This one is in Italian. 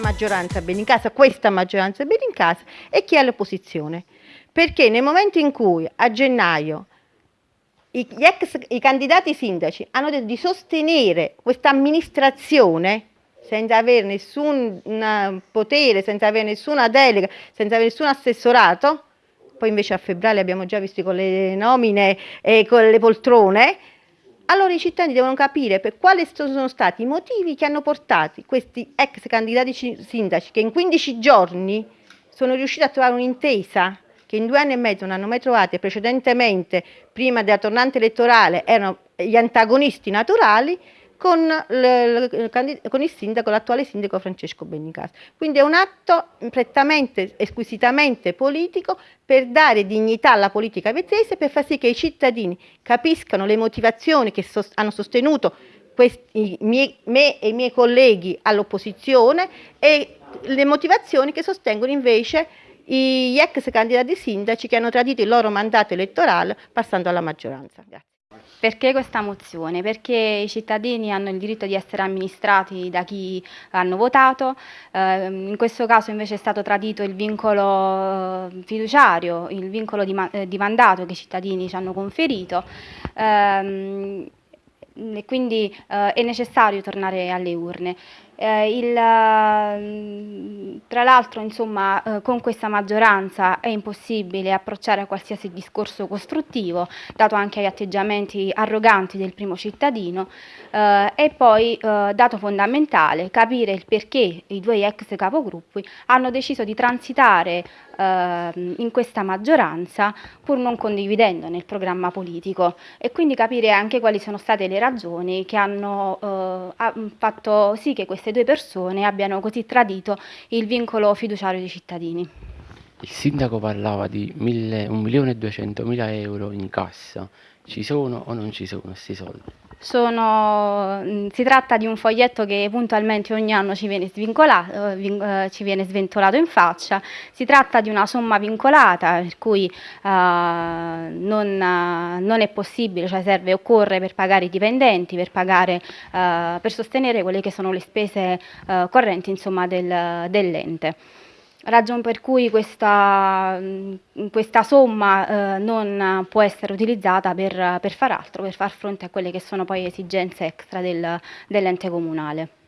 maggioranza bene in casa, questa maggioranza bene in casa e chi è all'opposizione. Perché nel momento in cui a gennaio i, ex, i candidati sindaci hanno detto di sostenere questa amministrazione senza avere nessun potere, senza avere nessuna delega, senza avere nessun assessorato, poi invece a febbraio abbiamo già visto con le nomine e con le poltrone, allora i cittadini devono capire per quali sono stati i motivi che hanno portato questi ex candidati sindaci che in 15 giorni sono riusciti a trovare un'intesa che in due anni e mezzo non hanno mai trovato precedentemente, prima della tornante elettorale, erano gli antagonisti naturali, con, con il sindaco, l'attuale sindaco Francesco Bennicasa. Quindi è un atto prettamente, squisitamente politico per dare dignità alla politica vezzese, per far sì che i cittadini capiscano le motivazioni che sost hanno sostenuto questi, miei, me e i miei colleghi all'opposizione e le motivazioni che sostengono invece gli ex candidati sindaci che hanno tradito il loro mandato elettorale passando alla maggioranza. Grazie. Perché questa mozione? Perché i cittadini hanno il diritto di essere amministrati da chi hanno votato, eh, in questo caso invece è stato tradito il vincolo eh, fiduciario, il vincolo di, eh, di mandato che i cittadini ci hanno conferito. Eh, e quindi eh, è necessario tornare alle urne. Eh, il, tra l'altro insomma eh, con questa maggioranza è impossibile approcciare a qualsiasi discorso costruttivo dato anche gli atteggiamenti arroganti del primo cittadino. Eh, e poi eh, dato fondamentale capire il perché i due ex capogruppi hanno deciso di transitare eh, in questa maggioranza pur non condividendone il programma politico e quindi capire anche quali sono state le ragioni che hanno eh, fatto sì che queste due persone abbiano così tradito il vincolo fiduciario dei cittadini. Il sindaco parlava di 1.200.000 euro in cassa, ci sono o non ci sono questi soldi? Sono, mm, si tratta di un foglietto che puntualmente ogni anno ci viene, eh, ci viene, sventolato in faccia, si tratta di una somma vincolata per cui uh, non, uh, non, è possibile, cioè serve, occorre per pagare i dipendenti, per, pagare, uh, per sostenere quelle che sono le spese correnti del, ragione per cui questa, mm, questa somma eh, non può essere utilizzata per, per, far altro, per far fronte a quelle che sono poi esigenze extra del, dell'ente comunale.